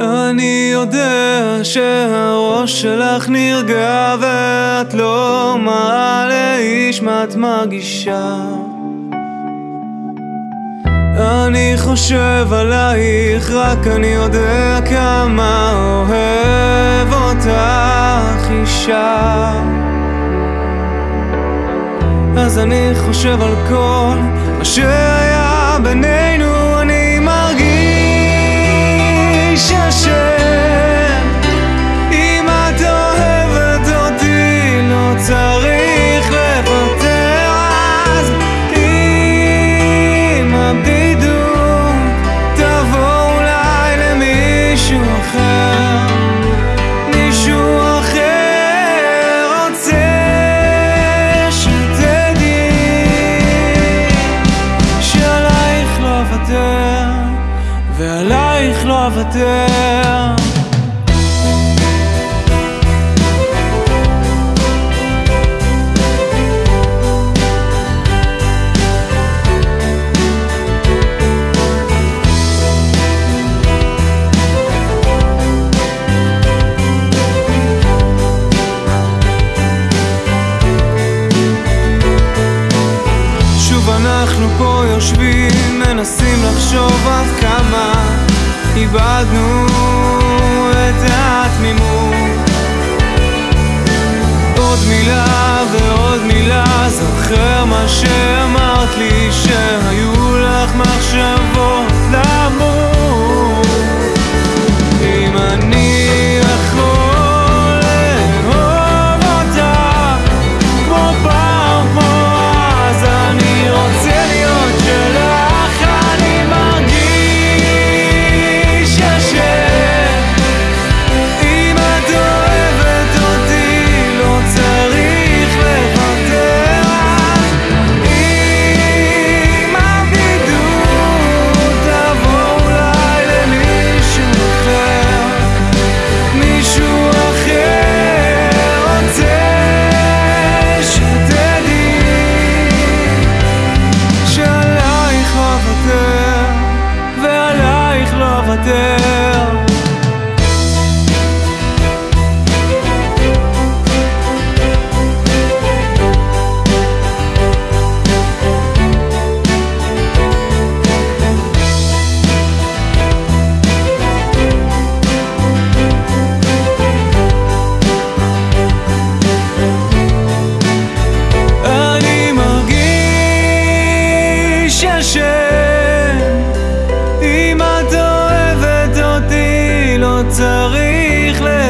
אני יודע שהראש שלך נרגע ואת לא מראה לאיש מה את מרגישה. אני חושב עלייך, רק אני יודע כמה אוהב אותך אישה. אז אני חושב על כל מה שוב אנחנו פה יושבים, מנסים לחשוב עד כמה איבדנו את התמימות. עוד מילה ועוד מילה, זוכר מה שאמרת לי, שהיו לך מחשבות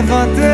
levantei.